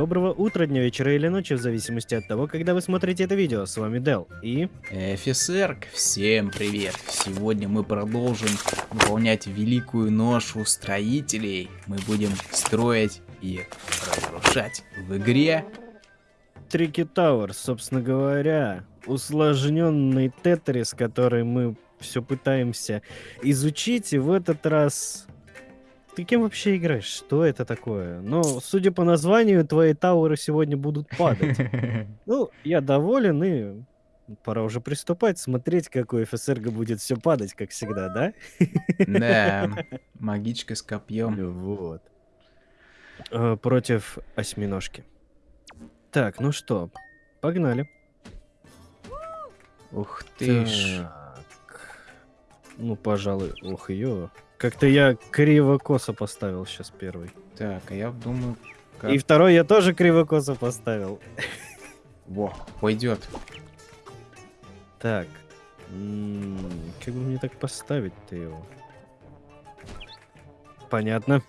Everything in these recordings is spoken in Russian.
Доброго утра, дня, вечера или ночи, в зависимости от того, когда вы смотрите это видео. С вами Дел и... Офицерк, всем привет! Сегодня мы продолжим выполнять великую ношу строителей. Мы будем строить и разрушать в игре. Трики Тауэр, собственно говоря, усложненный тетрис, который мы все пытаемся изучить, и в этот раз ты кем вообще играешь? Что это такое? Ну, судя по названию, твои тауры сегодня будут падать. Ну, я доволен и пора уже приступать, смотреть, какой ФСРГ будет все падать, как всегда, да? Да, магичка с копьем. Вот. Э, Против осьминожки. Так, ну что, погнали. Ух ты ж. Ну, пожалуй, ох, ее. Как-то я криво-косо поставил сейчас первый. Так, а я думаю, как... И второй я тоже криво-косо поставил. Во, пойдет. Так. м, Как бы мне так поставить-то его? Понятно.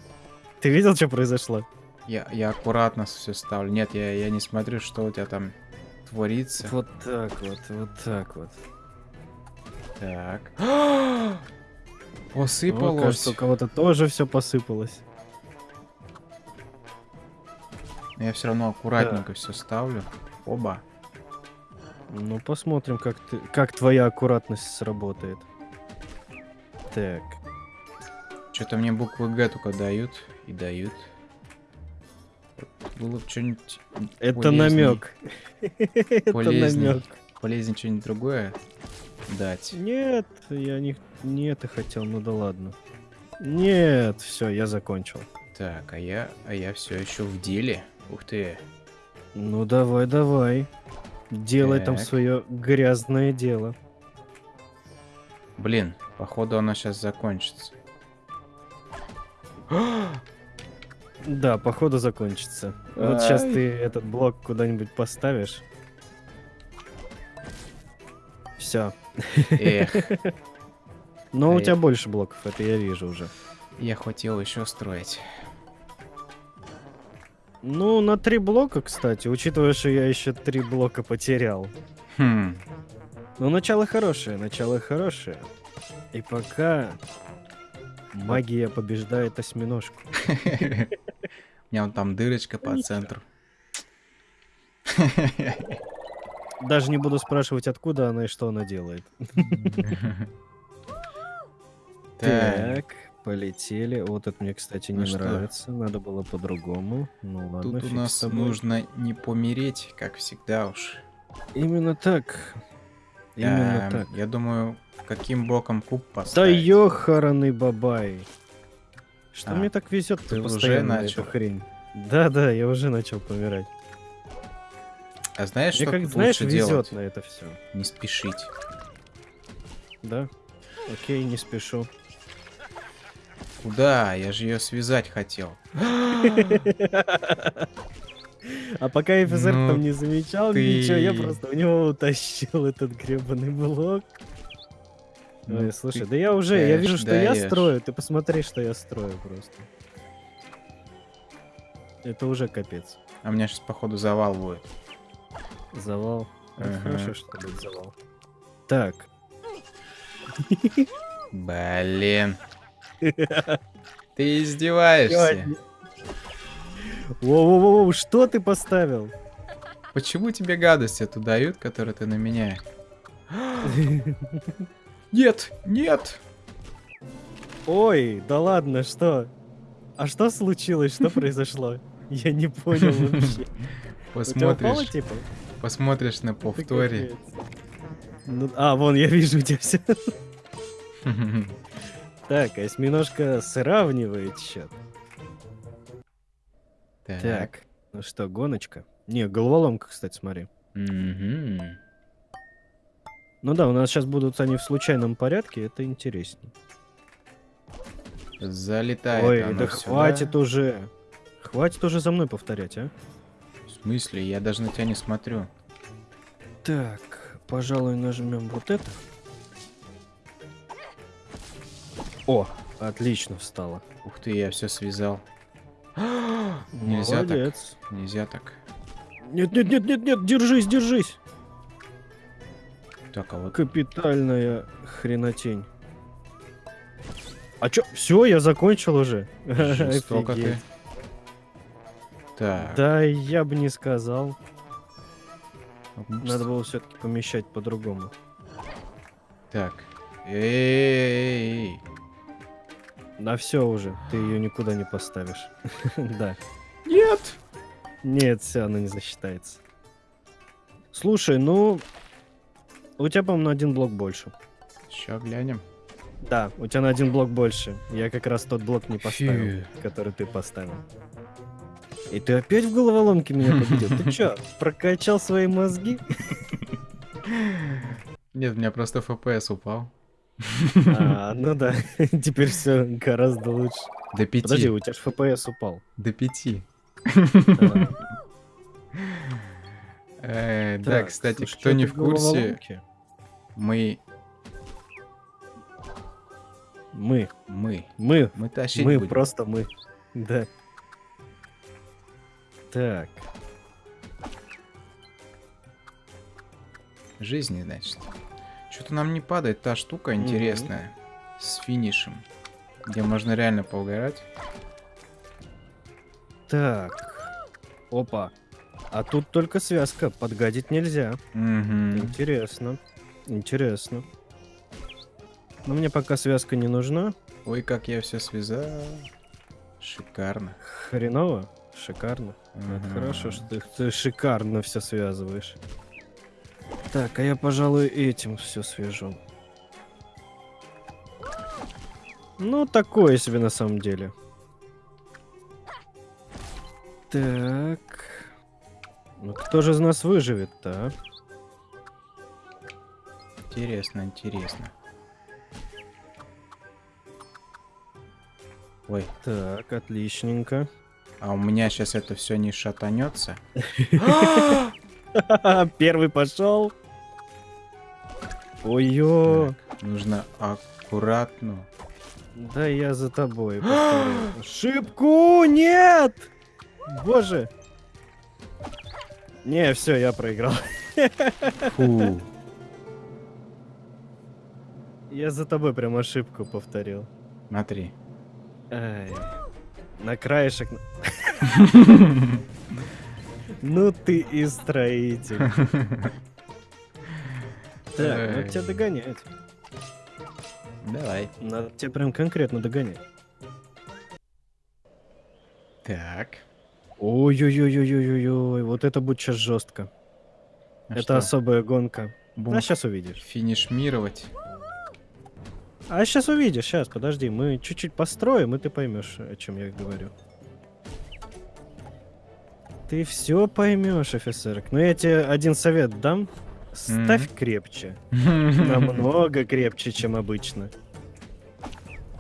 Ты видел, что произошло? Я, я аккуратно все ставлю. Нет, я, я не смотрю, что у тебя там творится. Вот так вот, вот так вот. Так. О, Посыпалось. кажется, у кого-то тоже все посыпалось. Я все равно аккуратненько все ставлю. Оба. Ну, посмотрим, как, ты, как твоя аккуратность сработает. Так. Что-то мне буквы Г только дают и дают. Было бы что-нибудь Это намек. Это намек. Полезнее что-нибудь другое дать. Нет, я не, не это хотел, ну да ладно. Нет, все, я закончил. Так, а я, а я все еще в деле. Ух ты. Ну давай, давай. Делай там Так. свое грязное дело. Блин, походу оно сейчас закончится. Да, походу закончится. Вот сейчас ты этот блок куда-нибудь поставишь. Все. Эх, Но у А тебя я- больше блоков, это я вижу уже. я хотел еще строить. Ну, на три блока, кстати, учитывая, что я еще три блока потерял. Хм, Ну, начало хорошее, начало хорошее. И пока магия побеждает осьминожку. У меня вон там дырочка по центру. Даже не буду спрашивать, откуда она и что она делает. Так, полетели. Вот это мне, кстати, не Ну нравится. Надо было по-другому. Ну ладно, тут у нас нужно не помереть, как всегда уж. Именно так. Именно Эм, так. Я думаю, каким боком куб Да поставить. ёханый бабай. Что А, мне так везет ты уже начал? хрень? Да-да, я уже начал помирать. А знаешь, Мне что как, знаешь, лучше везет делать? на это все. Не спешить. Да? Окей, не спешу. Куда? Я же ее связать хотел. А пока офицер Ну, там не замечал ты- ничего, я просто у него утащил этот гребаный блок. Ну, Ой, слушай, да я уже, я вижу, даешь, что я даешь. строю. Ты посмотри, что я строю просто. Это уже капец. А у меня сейчас, походу, завал будет. Завал. Это Ага. хорошо, что будет завал. Так. Блин. Ты издеваешься. Воу-воу-воу, что ты поставил? Почему тебе гадости эту дают, которые ты на меня? Нет, нет. Ой, да ладно, что? А что случилось? Что произошло? Я не понял вообще. У тебя упало, Посмотришь, типа? Посмотришь на повторе. Ну, а, вон, я вижу у тебя все. Так, осьминожка сравнивает счет. Так. Так, ну что, гоночка? Не, головоломка, кстати, смотри. Ну да, у нас сейчас будут они в случайном порядке, это интереснее. Залетает Ой, да сюда. хватит уже. Хватит уже за мной повторять, а? Смысле? Я даже на тебя не смотрю. Так, пожалуй, нажмем вот это. О, отлично встало. Ух ты, я все связал. Нельзя так. Молодец. Нельзя так. Нет, нет, нет, нет, нет, держись, держись. Так, а вот... Капитальная хренотень. А чё? Все, я закончил уже. Жестоко ты. Так. Да, я бы не сказал. Надо было все-таки помещать по-другому. Так. Эй. На все уже, ты ее никуда не поставишь. Да. Нет. Нет, все, она не засчитается. Слушай, ну... У тебя, по-моему, на один блок больше. Сейчас глянем. Да, у тебя на один блок больше. Я как раз тот блок не поставил, Фью. который ты поставил. И ты опять в головоломке меня победил? Ты чё, прокачал свои мозги? Нет, у меня просто FPS упал. А, ну да, теперь все гораздо лучше. До пяти. Подожди, у тебя же FPS упал. До пяти. Э, Да, кстати, кто не в курсе, мы... Мы, Мы. мы, Мы тащить мы, просто мы. Да. Так, Жизни, значит. Что-то нам не падает та штука интересная. С финишем. Где можно реально поугарать. так. Опа. А тут только связка, подгадить нельзя. Мгм. Интересно. Интересно. Но мне пока связка не нужна. Ой, как я все связал. Шикарно. Хреново. Шикарно. Мгм. хорошо, что ты, ты шикарно все связываешь. Так, а я, пожалуй, этим все свяжу. Ну, такое себе на самом деле. Так. Ну, кто же из нас выживет-то, а? Интересно, интересно. Ой, Так, отличненько. А у меня сейчас это все не шатанется. Первый пошел. Ой-ё. Нужно аккуратно. Да я за тобой. Шибку нет! Боже. Не, все, я проиграл. Фу. Я за тобой прям ошибку повторил. Смотри. Ай. На краешек. Ну ты и строитель. Так, надо тебя догонять. Давай. Надо тебя прям конкретно догонять. Так. Ой-ой-ой-ой-ой-ой, вот это будет сейчас жестко. А это что, особая гонка. бум- А сейчас увидишь. Финишмировать. А сейчас увидишь, сейчас, подожди, мы чуть-чуть построим, и ты поймешь, о чем я говорю. Ты все поймешь, офицерок. Но я тебе один совет дам. Ставь Мгм. крепче. Намного крепче, чем обычно.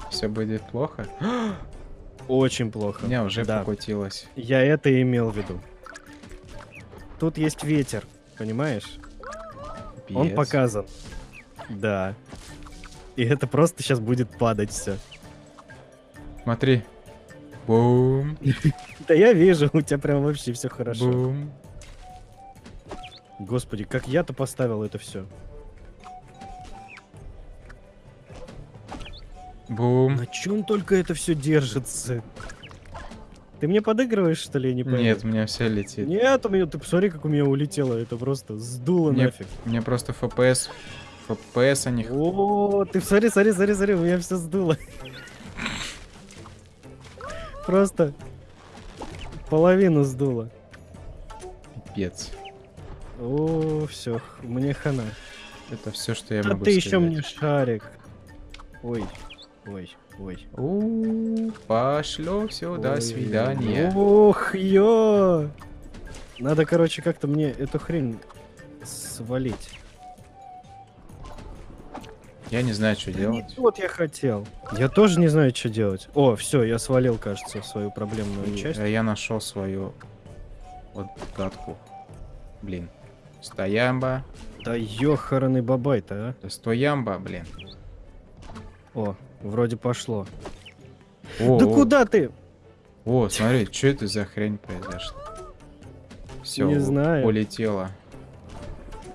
Все будет плохо. Очень плохо. меня уже Да. покутилось. Я это и имел в виду. Тут есть ветер, понимаешь? Он Пиец. показан. Да. И это просто сейчас будет падать все. Смотри. Бум. Да я вижу, у тебя прям вообще все хорошо. Бум. Господи, как я-то поставил это все. Бум. На чем только это все держится? Ты мне подыгрываешь, что ли, не пойму? Нет, у меня все летит. Нет, у меня, ты посмотри, как у меня улетело, это просто сдуло Мне- нафиг. Меня просто FPS. Не... х- О, ты смотри, смотри, смотри, смотри, у меня все сдуло. Просто половину сдуло. Пипец. О, все, мне хана. Это все, что я А могу ты сказать. еще мне шарик. Ой, ой, ой. У, Пошло все, до свидания. Ох, ё! Надо, короче, как-то мне эту хрень свалить. Я не знаю, что Не делать. тот я хотел. Я тоже не знаю, что делать. О, все, я свалил, кажется, свою проблемную часть. А я нашел свою вот гадку. Блин. Стоямба. Да ёхараный бабай-то, а. Да стоямба, блин. О, вроде пошло. О, да о, куда ты? О, смотри, что это за хрень произошла? Все, Не знаю. улетело.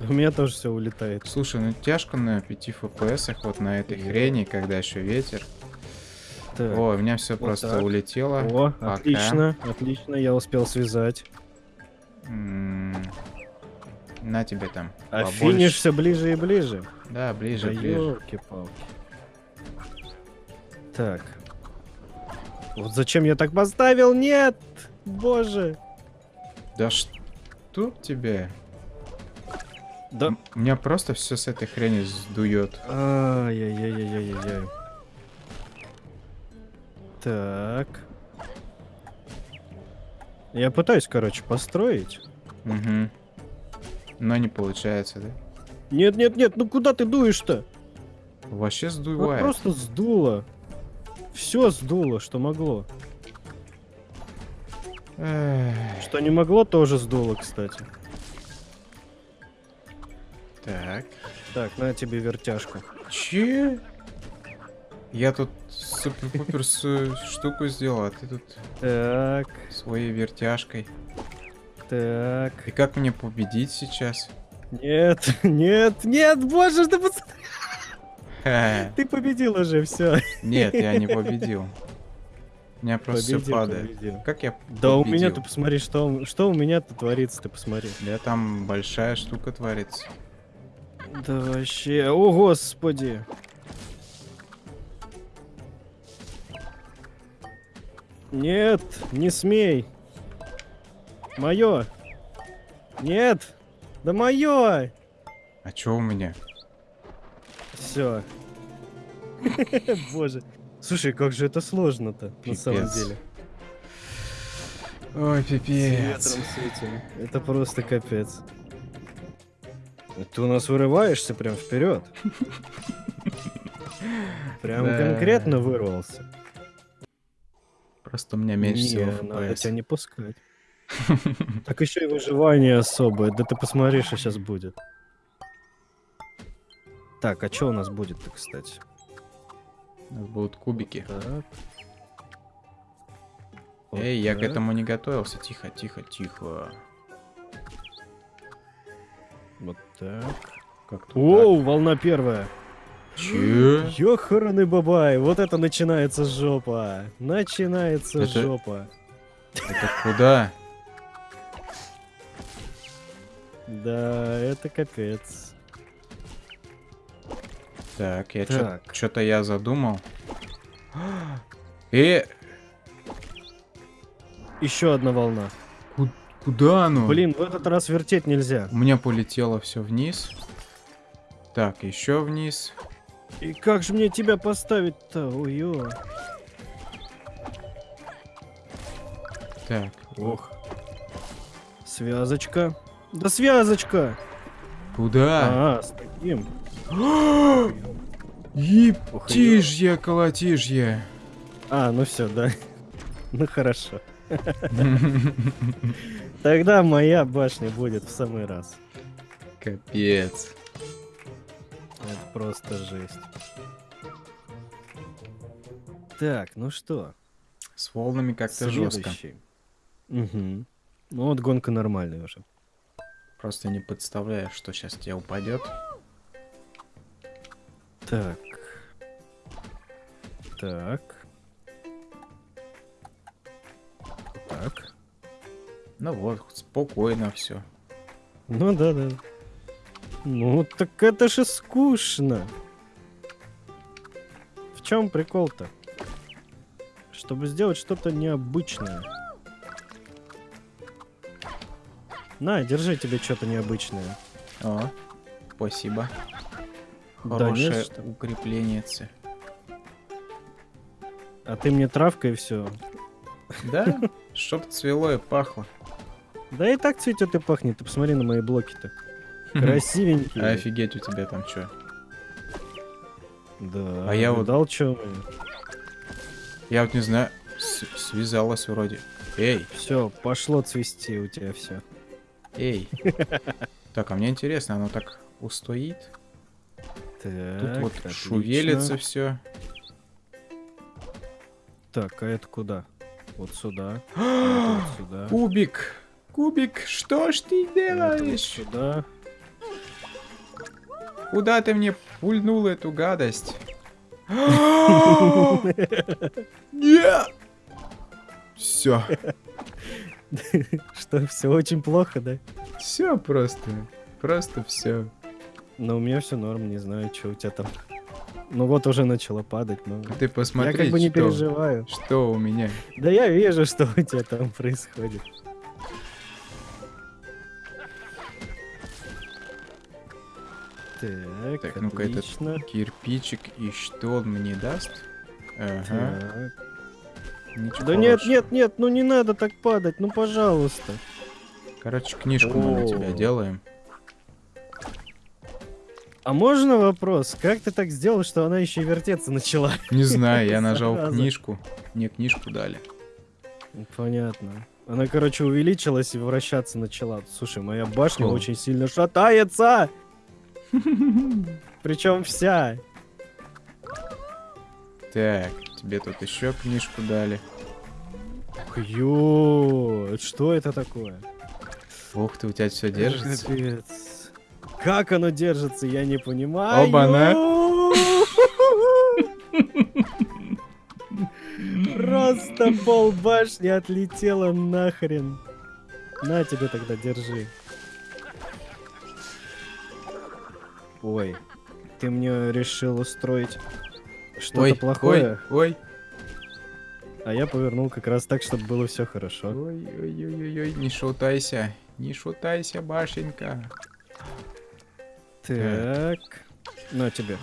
У меня тоже все улетает. Слушай, ну тяжко на 5 FPS вот на этой хрени, когда еще ветер. Так. О, у меня все вот просто так. улетело. О, Пока. отлично, отлично, я успел связать. М, На тебе там. А побольше. финиш все ближе и ближе. Да, ближе, Да ближе. ёлки-палки. Так. Вот зачем я так поставил? Нет! Боже! Да что тебе? Да... М- Меня просто все с этой хрени сдует. Ай-яй-яй-яй-яй-яй. Так. Я пытаюсь, короче, построить. Угу. Но не получается, да? Нет, нет, нет, ну куда ты дуешь-то? Вообще Вот сдувает. просто сдуло. Все сдуло, что могло. Эх, Что не могло, тоже сдуло, кстати. Так. Так, на тебе вертяжку. Че? Я тут супер-пупер с- штуку сделал, а ты тут Так, своей вертяжкой. так. И как мне победить сейчас? Нет, нет, нет, боже, ты, пос- Ха, ты победил уже, все. Нет, я не победил. У меня просто все падает. победил. Как я Да у меня, ты посмотри, что, что у меня-то творится, ты посмотри. Да там большая штука творится. Да вообще, о господи. Нет, не смей. Мое. Нет, да мое. А чё у меня? Все. Боже. Слушай, как же это сложно-то, на самом деле. Ой, С пипец. ветром, с этим. Это просто капец. Ты у нас вырываешься прям вперед. Прям конкретно вырвался. Просто у меня меньше всего надо FPS. тебя не пускать. Так еще и выживание особое. Да ты посмотри, что сейчас будет. Так, а что у нас будет-то, кстати? У нас будут кубики. Так. Вот Эй, я к так. этому не готовился. Тихо, тихо, тихо. Вот так. Как Оу, волна первая. так? Чё? Ёханый бабай, вот это начинается жопа. Начинается Это- жопа. Это куда? Да, это капец. Так, я Так. что-то я задумал. Э, Еще одна волна. Куда оно? Блин, в этот раз вертеть нельзя. У меня полетело все вниз. Так, еще вниз. И как же мне тебя поставить-то? Ой-ё. Так, Ох. Связочка. Да связочка! куда? А, с таким. Ептижье, колотижье. А, ну все, да. Ну хорошо. Тогда моя башня будет в самый раз. Капец. Это просто жесть. Так, ну что? С волнами как-то жестко. Угу. Ну вот гонка нормальная уже. Просто не представляю, что сейчас тебе упадет. Так. Так. Ну вот, спокойно все. Ну да, да. Ну так это же скучно. В чем прикол-то? Чтобы сделать что-то необычное. На, держи тебе что-то необычное. О, спасибо. Да Хорошее что. укрепление. А ты мне травка и все. Да, чтоб цвело и пахло. Да и так цветет и пахнет. Ты посмотри на мои блоки-то. Красивенькие. Офигеть у тебя там что? Да. А я вот- Дал что? Я вот не знаю, с- связалась вроде. Эй, Все, пошло цвести у тебя все. эй. Так, а мне интересно, оно так устоит? Так, Тут вот отлично. шувелится все. Так, а это куда? Вот сюда. вот сюда. Кубик! Кубик, что ж ты вот делаешь? сюда. Куда ты мне пульнул эту гадость? Нет! Все, Что, все очень плохо, да? все просто, просто все. Но у меня все норм, не знаю, что у тебя там. Ну вот уже начало падать, но... Ты посмотри, я как бы не что, переживаю. что у меня. Да я вижу, что у тебя там происходит. Так, Так, ну-ка, этот. Кирпичик, и что он мне даст? Ага, Так. ничего Да нет, хорошего. нет, нет, ну не надо так падать, ну пожалуйста. Короче, книжку мы на тебя О. делаем. А можно вопрос? Как ты так сделал, что она еще и вертеться начала? Не знаю, я нажал книжку. Мне книжку дали. Понятно. Она, короче, увеличилась и вращаться начала. Слушай, моя башня О. очень сильно шатается. Причем вся. Так, тебе тут еще книжку дали. Ё, что это такое? Ух ты, у тебя все держится. Капец. Как оно держится, я не понимаю. Оба-на. Просто пол башни отлетело нахрен. На тебе тогда, держи. Ой, ты мне решил устроить что-то плохое, ой, ой, а я повернул как раз так, чтобы было все хорошо. ой, ой, ой, ой, ой, не шутайся, не шутайся, башенька. Так, на тебе,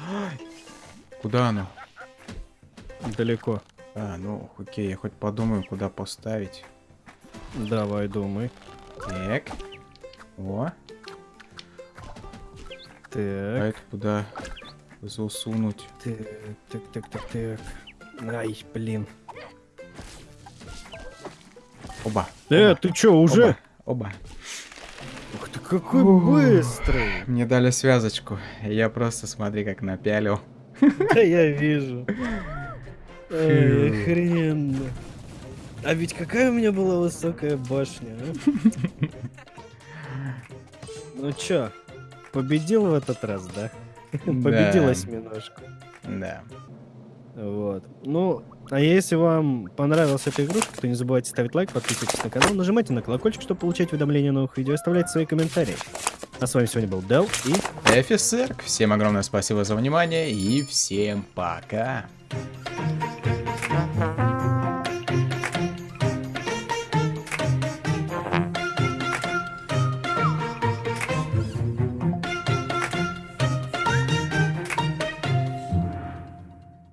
Куда оно? далеко. А, ну, окей, я хоть подумаю, куда поставить. Давай, думай. Так. О, а Так, это куда засунуть? так, так, так, так, так. Ай, блин. Оба. Э, оба, ты чё, уже? Оба. Ух ты, какой Ух. быстрый! Мне дали связочку. Я просто смотри, как напялил. Да я вижу. Охрененно. А ведь какая у меня была высокая башня, а? Ну чё, победил в этот раз, да? Победил осьминожку. Да. Вот. Ну, а если вам понравилась эта игрушка, то не забывайте ставить лайк, подписывайтесь на канал, нажимайте на колокольчик, чтобы получать уведомления о новых видео, оставляйте свои комментарии. А с вами сегодня был Дел и Офицер, всем огромное спасибо за внимание и всем пока.